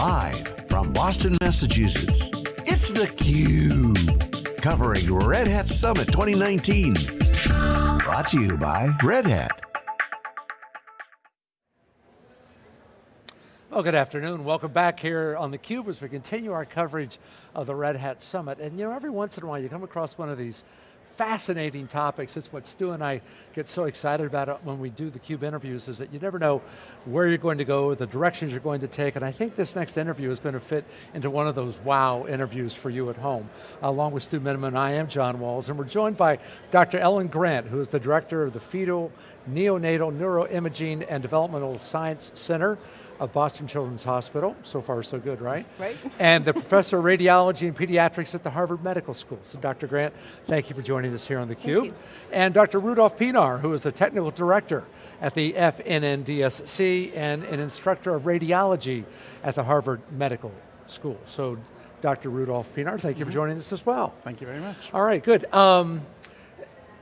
Live from Boston, Massachusetts, it's theCUBE. Covering Red Hat Summit 2019. Brought to you by Red Hat. Well, good afternoon. Welcome back here on theCUBE as we continue our coverage of the Red Hat Summit. And you know, every once in a while you come across one of these fascinating topics. It's what Stu and I get so excited about when we do the CUBE interviews is that you never know where you're going to go, the directions you're going to take, and I think this next interview is going to fit into one of those wow interviews for you at home. Along with Stu Miniman, I am John Walls, and we're joined by Dr. Ellen Grant, who is the director of the Fetal Neonatal Neuroimaging and Developmental Science Center of Boston Children's Hospital. So far, so good, right? Right. and the professor of radiology and pediatrics at the Harvard Medical School. So Dr. Grant, thank you for joining us here on theCUBE. And Dr. Rudolph Pienaar, who is the technical director at the FNNDSC and an instructor of radiology at the Harvard Medical School. So Dr. Rudolph Pienaar, thank you mm -hmm. for mm-hmm. joining us as well. Thank you very much. All right, good. Um,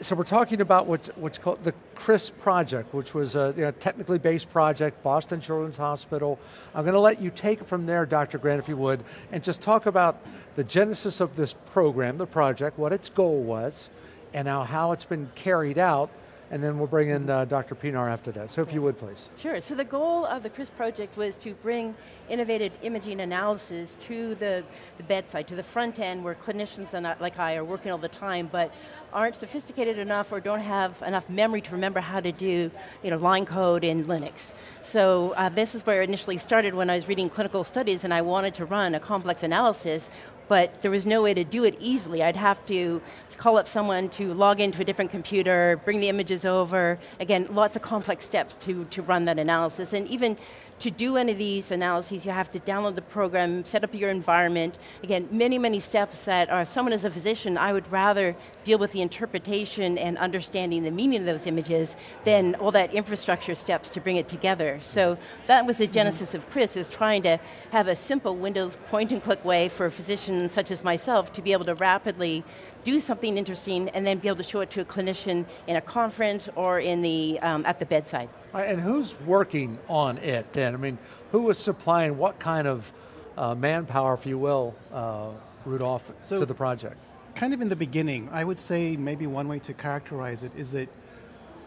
so we're talking about what's, what's called the CHRIS project, which was a you know, technically based project, Boston Children's Hospital. I'm going to let you take it from there, Dr. Grant, if you would, and just talk about the genesis of this program, the project, what its goal was, and now how it's been carried out, and then we'll bring in uh, Dr. Pienaar after that. So if you would, please. Sure, so the goal of the CHRIS project was to bring innovative imaging analysis to the, the bedside, to the front end where clinicians not, like I are working all the time, but aren't sophisticated enough or don't have enough memory to remember how to do you know, line code in Linux. So uh, this is where it initially started when I was reading clinical studies and I wanted to run a complex analysis but there was no way to do it easily. I'd have to call up someone to log into a different computer, bring the images over. Again, lots of complex steps to, to run that analysis. And even to do any of these analyses, you have to download the program, set up your environment. Again, many, many steps that, or if someone is a physician, I would rather deal with the interpretation and understanding the meaning of those images than all that infrastructure steps to bring it together. So that was the mm-hmm. genesis of CHRIS, is trying to have a simple Windows point and click way for physicians such as myself to be able to rapidly do something interesting and then be able to show it to a clinician in a conference or in the, um, at the bedside. Right, and who's working on it then? I mean, who is supplying what kind of uh, manpower, if you will, uh, Rudolph, so, to the project? Kind of in the beginning, I would say maybe one way to characterize it is that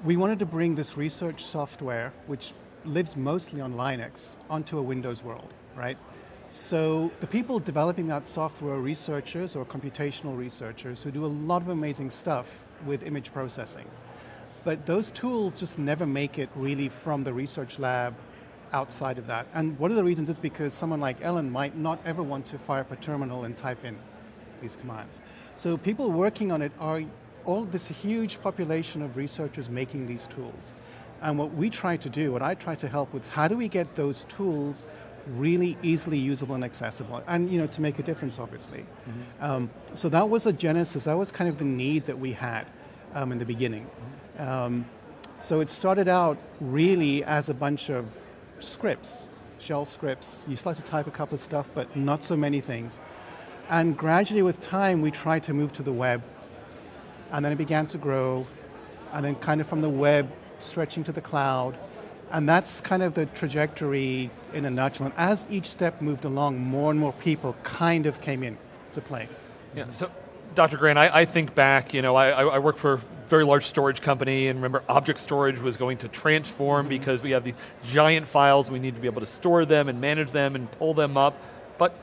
we wanted to bring this research software, which lives mostly on Linux, onto a Windows world, right? So the people developing that software are researchers or computational researchers who do a lot of amazing stuff with image processing. But those tools just never make it really from the research lab outside of that. And one of the reasons is because someone like Ellen might not ever want to fire up a terminal and type in these commands. So people working on it are all this huge population of researchers making these tools. And what we try to do, what I try to help with, is how do we get those tools really easily usable and accessible, and you know, to make a difference, obviously. Mm -hmm. um, so that was a genesis, that was kind of the need that we had um, in the beginning. Mm. Um, so it started out really as a bunch of scripts, shell scripts. You start to type a couple of stuff, but not so many things. And gradually with time, we tried to move to the web, and then it began to grow, and then kind of from the web, stretching to the cloud, and that's kind of the trajectory in a nutshell. And as each step moved along, more and more people kind of came in to play. Yeah, so Dr. Grant, I, I think back, you know, I, I work for very large storage company and remember object storage was going to transform mm -hmm. because we have these giant files, we need to be able to store them and manage them and pull them up. But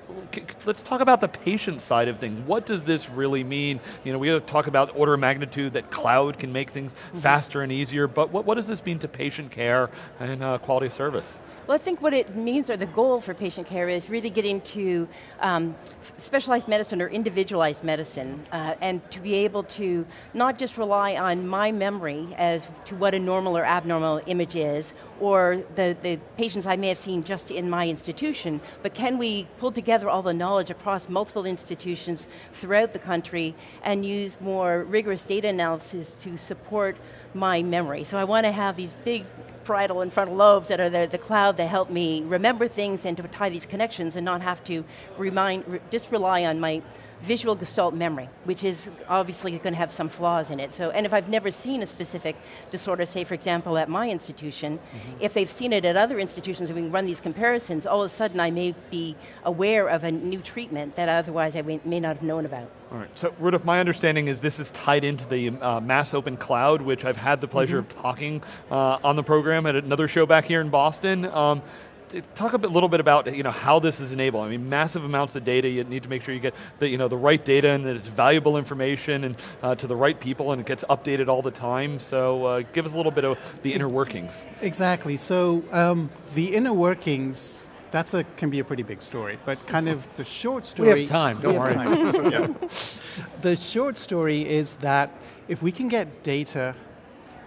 let's talk about the patient side of things. What does this really mean? You know, we talk about order of magnitude that cloud can make things mm -hmm. faster and easier, but what, what does this mean to patient care and uh, quality of service? Well, I think what it means, or the goal for patient care is really getting to um, specialized medicine or individualized medicine, uh, and to be able to not just rely on my memory as to what a normal or abnormal image is, or the, the patients I may have seen just in my institution, but can we pull together all the knowledge across multiple institutions throughout the country and use more rigorous data analysis to support my memory. So I want to have these big parietal and frontal lobes that are the, the cloud that help me remember things and to tie these connections and not have to remind, just rely on my visual gestalt memory, which is obviously going to have some flaws in it. So, and if I've never seen a specific disorder, say for example at my institution, mm -hmm. if they've seen it at other institutions and we can run these comparisons, all of a sudden I may be aware of a new treatment that otherwise I may not have known about. All right, so Rudolph, my understanding is this is tied into the uh, Mass Open Cloud, which I've had the pleasure mm -hmm. of talking uh, on the program at another show back here in Boston. Um, talk a bit, little bit about you know how this is enabled. I mean, massive amounts of data. You need to make sure you get the you know the right data and that it's valuable information and uh, to the right people and it gets updated all the time. So uh, give us a little bit of the inner workings. Exactly. So um, the inner workings. That's a can be a pretty big story, but kind of the short story. We have time. Don't worry. Time. so, yeah. The short story is that if we can get data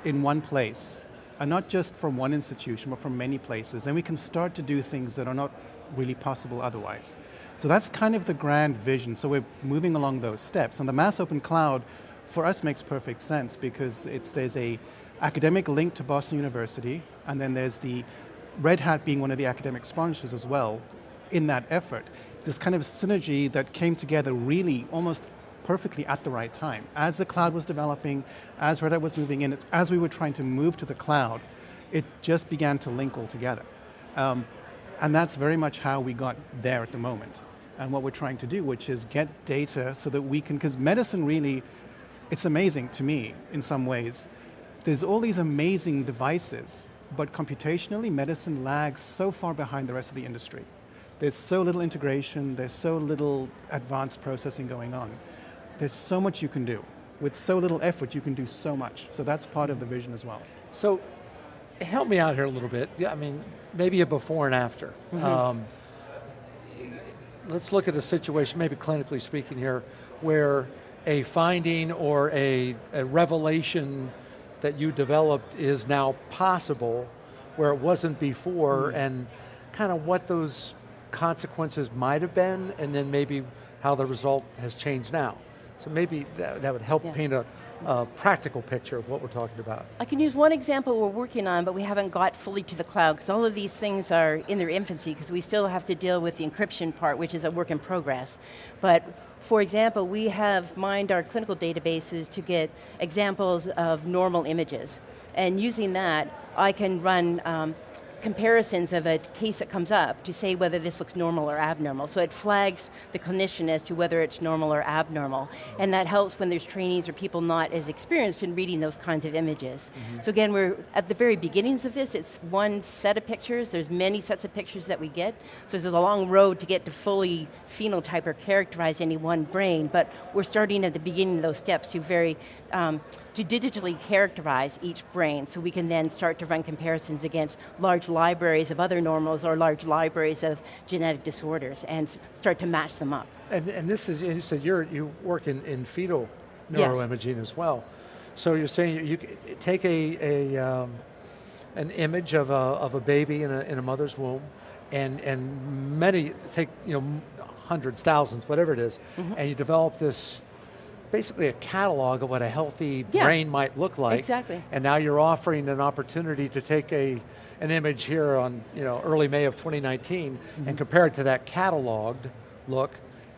in one place and not just from one institution, but from many places, then we can start to do things that are not really possible otherwise. So that's kind of the grand vision. So we're moving along those steps. And the Mass Open Cloud, for us, makes perfect sense because it's, there's a academic link to Boston University, and then there's the Red Hat being one of the academic sponsors as well in that effort. This kind of synergy that came together really almost perfectly at the right time. As the cloud was developing, as Red Hat was moving in, as we were trying to move to the cloud, it just began to link all together. Um, and that's very much how we got there at the moment. And what we're trying to do, which is get data so that we can, because medicine really, it's amazing to me in some ways. There's all these amazing devices, but computationally, medicine lags so far behind the rest of the industry. There's so little integration, there's so little advanced processing going on. There's so much you can do. With so little effort, you can do so much. So that's part of the vision as well. So, help me out here a little bit. Yeah, I mean, maybe a before and after. Mm -hmm. um, let's look at a situation, maybe clinically speaking here, where a finding or a, a revelation that you developed is now possible where it wasn't before mm -hmm. and kind of what those consequences might have been and then maybe how the result has changed now. So maybe that, that would help yeah. paint a, a, practical picture of what we're talking about. I can use one example we're working on, but we haven't got fully to the cloud, because all of these things are in their infancy, because we still have to deal with the encryption part, which is a work in progress. But for example, we have mined our clinical databases to get examples of normal images. And using that, I can run um, comparisons of a case that comes up to say whether this looks normal or abnormal. So it flags the clinician as to whether it's normal or abnormal. And that helps when there's trainees or people not as experienced in reading those kinds of images. Mm -hmm. So again, we're at the very beginnings of this, it's one set of pictures, there's many sets of pictures that we get, so there's a long road to get to fully phenotype or characterize any one brain, but we're starting at the beginning of those steps to very um, to digitally characterize each brain so we can then start to run comparisons against large libraries of other normals or large libraries of genetic disorders and start to match them up. And, and this is, you said you're, you work in, in fetal neuroimaging yes. as well. So you're saying you, you take a, a um, an image of a, of a baby in a, in a mother's womb and, and many, take you know, hundreds, thousands, whatever it is, mm -hmm. and you develop this basically a catalog of what a healthy yeah, brain might look like. Exactly. And now you're offering an opportunity to take a an image here on you know early May of 2019 mm -hmm. and compare it to that cataloged look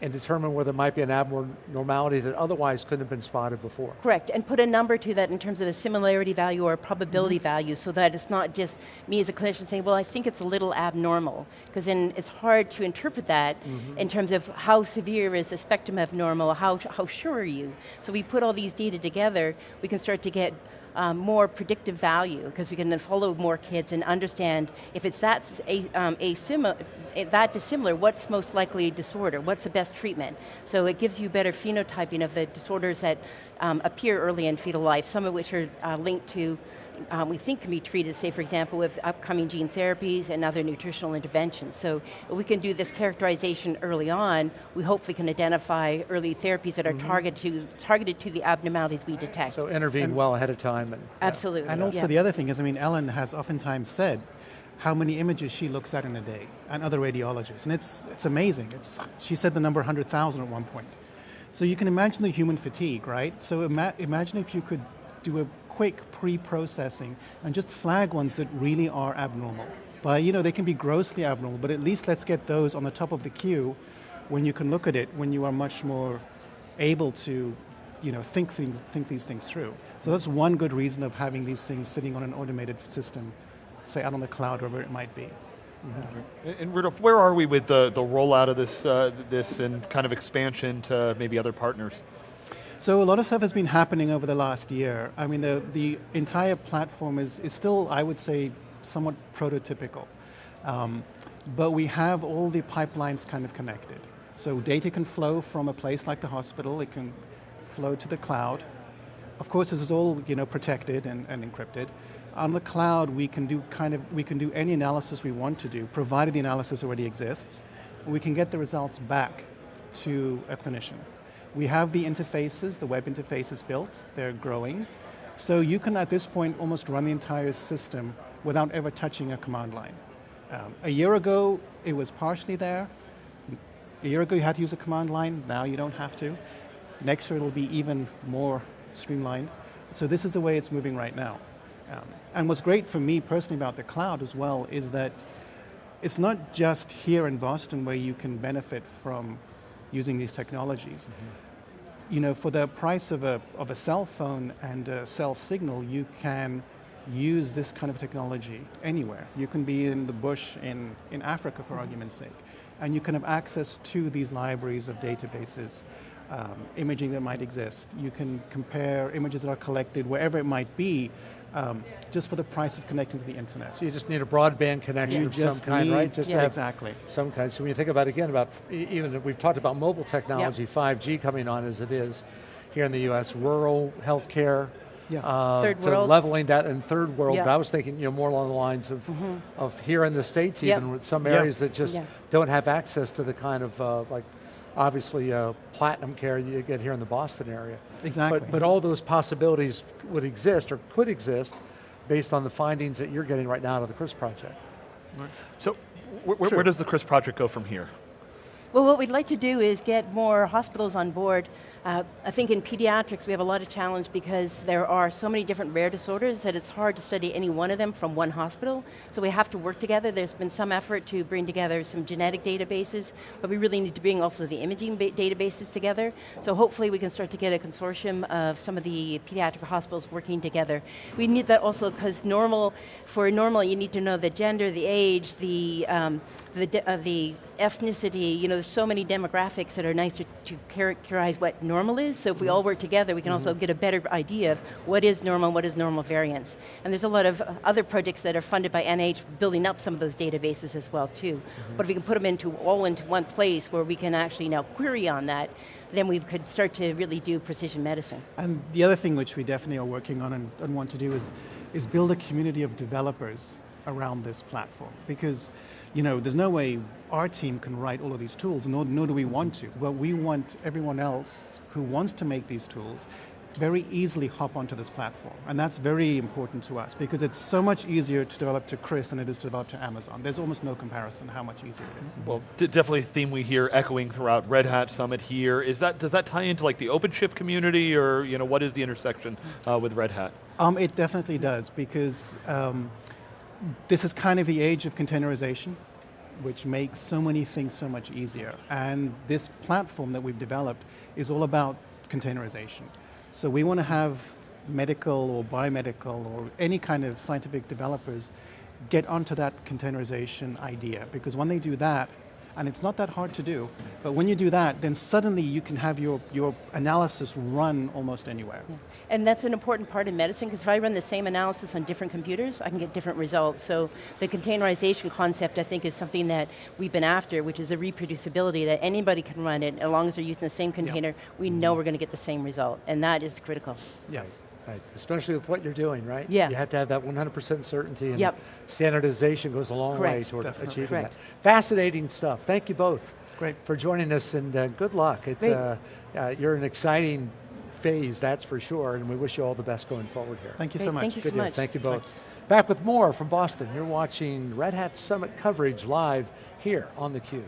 and determine whether there might be an abnormality that otherwise couldn't have been spotted before. Correct, and put a number to that in terms of a similarity value or a probability mm -hmm. value so that it's not just me as a clinician saying, well, I think it's a little abnormal, because then it's hard to interpret that mm -hmm. in terms of how severe is the spectrum of normal, how, how sure are you? So we put all these data together, we can start to get um, more predictive value because we can then follow more kids and understand if it's that, a, um, that dissimilar, what's most likely disorder, what's the best treatment. So it gives you better phenotyping of the disorders that um, appear early in fetal life, some of which are uh, linked to um, we think can be treated, say for example, with upcoming gene therapies and other nutritional interventions. So if we can do this characterization early on, we hopefully can identify early therapies that are mm -hmm. targeted, to, targeted to the abnormalities we detect. So intervene and well ahead of time. And, absolutely. And also yeah. the other thing is, I mean, Ellen has oftentimes said how many images she looks at in a day, and other radiologists, and it's, it's amazing. It's, she said the number 100,000 at one point. So you can imagine the human fatigue, right? So ima imagine if you could do a quick pre-processing and just flag ones that really are abnormal. But you know, they can be grossly abnormal, but at least let's get those on the top of the queue when you can look at it, when you are much more able to you know, think, things, think these things through. So that's one good reason of having these things sitting on an automated system, say out on the cloud, wherever it might be. And- And Rudolph, where are we with the, the rollout of this, uh, this and kind of expansion to maybe other partners? So a lot of stuff has been happening over the last year. I mean, the, the entire platform is, is still, I would say, somewhat prototypical. Um, but we have all the pipelines kind of connected. So data can flow from a place like the hospital, it can flow to the cloud. Of course, this is all you know, protected and, and encrypted. On the cloud, we can do kind of, we can do any analysis we want to do, provided the analysis already exists. We can get the results back to a clinician. We have the interfaces, the web interfaces built, they're growing. So you can, at this point, almost run the entire system without ever touching a command line. Um, a year ago, it was partially there. A year ago, you had to use a command line. Now you don't have to. Next year, it'll be even more streamlined. So this is the way it's moving right now. Um, and what's great for me personally about the cloud as well is that it's not just here in Boston where you can benefit from using these technologies. You know, for the price of a, of a cell phone and a cell signal, you can use this kind of technology anywhere. You can be in the bush in, in Africa, for argument's sake, and you can have access to these libraries of databases, um, imaging that might exist. You can compare images that are collected wherever it might be, um, just for the price of connecting to the internet. So you just need a broadband connection You of some kind, need- right? Just yeah, exactly. Some kind. So when you think about again about even we've talked about mobile technology, 5G coming on as it is here in the U.S. Rural healthcare. Yes. Uh, Third to world. leveling that in third world, Yeah. But I was thinking, you know, more along the lines of, of here in the states, Yep. even with some Yeah. areas that just Yeah. don't have access to the kind of uh, like, obviously uh, platinum care you get here in the Boston area. Exactly. But, but all those possibilities would exist or could exist based on the findings that you're getting right now out of the CHRIS project. So wh- wh- where does the CHRIS project go from here? Well, what we'd like to do is get more hospitals on board. Uh, I think in pediatrics we have a lot of challenge because there are so many different rare disorders that it's hard to study any one of them from one hospital. So we have to work together. There's been some effort to bring together some genetic databases, but we really need to bring also the imaging databases together. So hopefully we can start to get a consortium of some of the pediatric hospitals working together. We need that also because normal, for normal you need to know the gender, the age, the, um, the, uh, the ethnicity, you know, there's so many demographics that are nice to, to characterize what normal is. So if we all mm-hmm. work together, we can also mm-hmm. get a better idea of what is normal, and what is normal variance. And there's a lot of other projects that are funded by NIH building up some of those databases as well too. Mm-hmm. But if we can put them into all into one place where we can actually now query on that, then we could start to really do precision medicine. And the other thing which we definitely are working on and, and want to do is, is build a community of developers around this platform. Because, you know, there's no way our team can write all of these tools, nor, nor do we want to. But we want everyone else who wants to make these tools very easily hop onto this platform. And that's very important to us because it's so much easier to develop to Chris than it is to develop to Amazon. There's almost no comparison how much easier it is. Well, d- definitely a theme we hear echoing throughout Red Hat Summit here. Is that, does that tie into like the OpenShift community or you know, what is the intersection uh, with Red Hat? Um, it definitely does because um, this is kind of the age of containerization, which makes so many things so much easier. And this platform that we've developed is all about containerization. So we want to have medical or biomedical or any kind of scientific developers get onto that containerization idea because when they do that, and it's not that hard to do, but when you do that, then suddenly you can have your, your analysis run almost anywhere. And that's an important part in medicine because if I run the same analysis on different computers, I can get different results. So the containerization concept, I think, is something that we've been after, which is the reproducibility that anybody can run it as long as they're using the same container. We know mm-hmm. we're going to get the same result, and that is critical. Yes. Right, especially with what you're doing, right? Yeah. You have to have that 100% certainty and Yep. standardization goes a long way toward Definitely. achieving Correct. that. Fascinating stuff. Thank you both Great. for joining us and uh, good luck. It, Great. uh, uh, you're an exciting phase, that's for sure, and we wish you all the best going forward here. Thank you so much. thank you Good so deal. much. Thank you both. Thanks. Back with more from Boston. You're watching Red Hat Summit coverage live here on theCUBE.